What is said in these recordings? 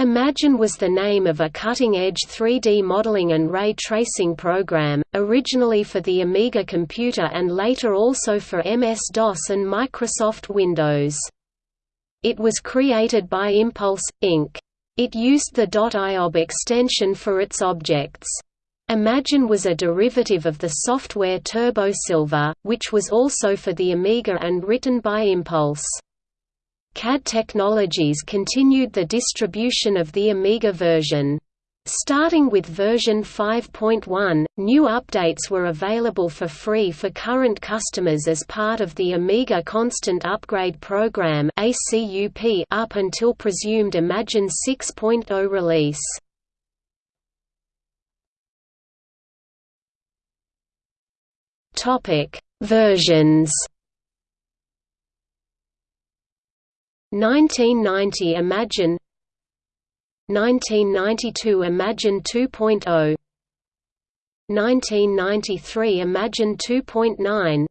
Imagine was the name of a cutting-edge 3D modeling and ray tracing program, originally for the Amiga computer and later also for MS-DOS and Microsoft Windows. It was created by Impulse, Inc. It used the .iob extension for its objects. Imagine was a derivative of the software Turbo Silver, which was also for the Amiga and written by Impulse. CAD Technologies continued the distribution of the Amiga version. Starting with version 5.1, new updates were available for free for current customers as part of the Amiga Constant Upgrade Program up until presumed Imagine 6.0 release. Versions 1990 Imagine 1992 Imagine 2.0 1993 Imagine 2.9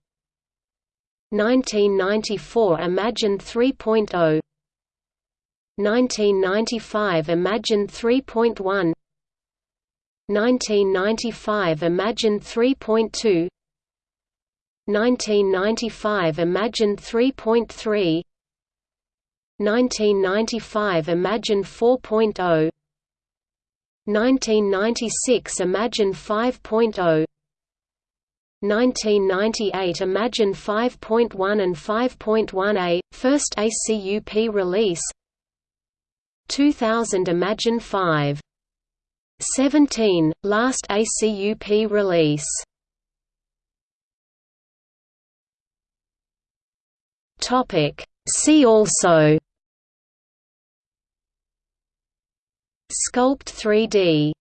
1994 Imagine 3.0 1995 Imagine 3.1 1995 Imagine 3.2 1995 Imagine 3.3 1995 Imagine 4.0 1996 Imagine 5.0 1998 Imagine 5.1 and 5.1a, first ACUP release. 2000 Imagine 5. 17, last ACUP release. See also Sculpt 3D